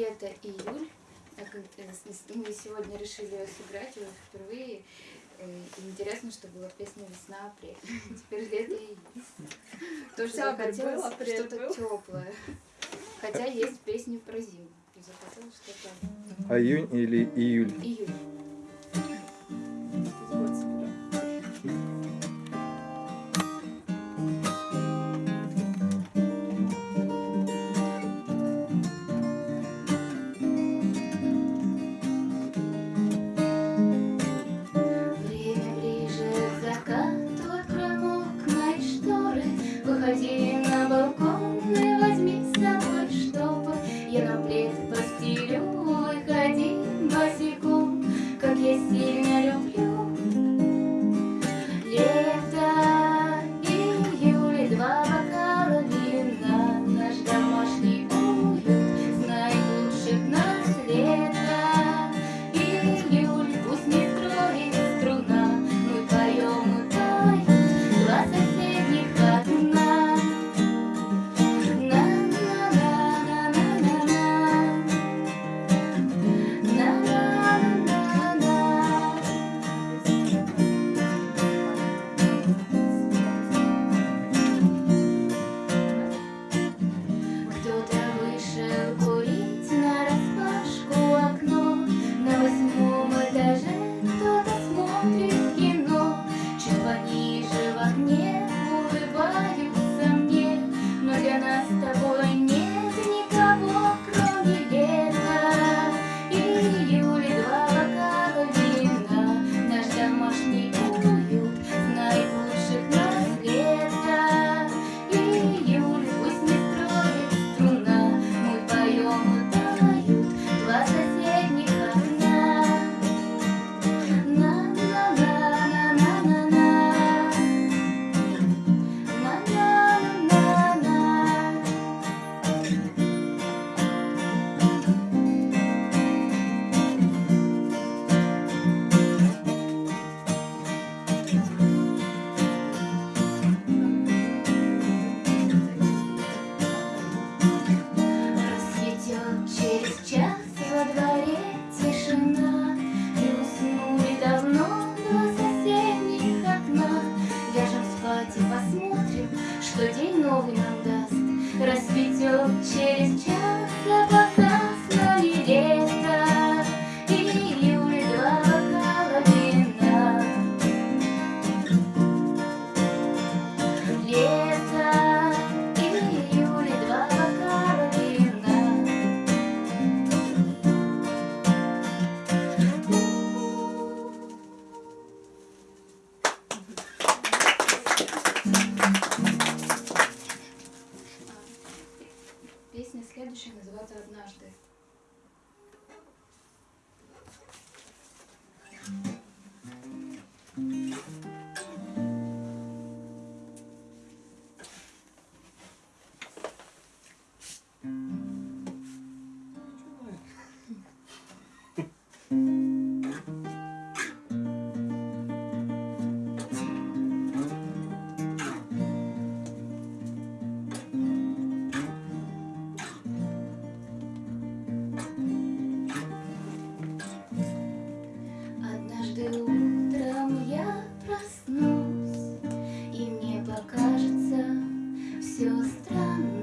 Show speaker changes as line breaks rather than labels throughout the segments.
лето-июль. А мы сегодня решили ее сыграть уже впервые. Э, и интересно, что была песня «Весна-апрель». Теперь лето и Тоже захотелось что-то теплое. Хотя есть песни про зиму. Захотелось что-то...
А июнь или июль?
Июль. 就是这 Песня следующая называется «Однажды». come.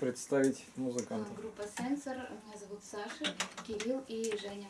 представить музыкантов?
Группа Сенсор. Меня зовут Саша, Кирилл и Женя.